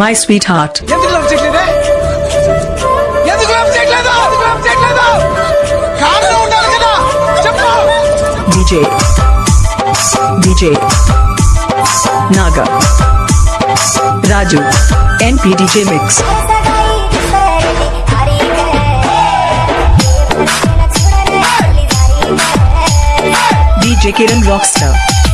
My sweetheart. DJ. DJ. Naga. Raju. NP DJ Mix. DJ Kiran Rockstar.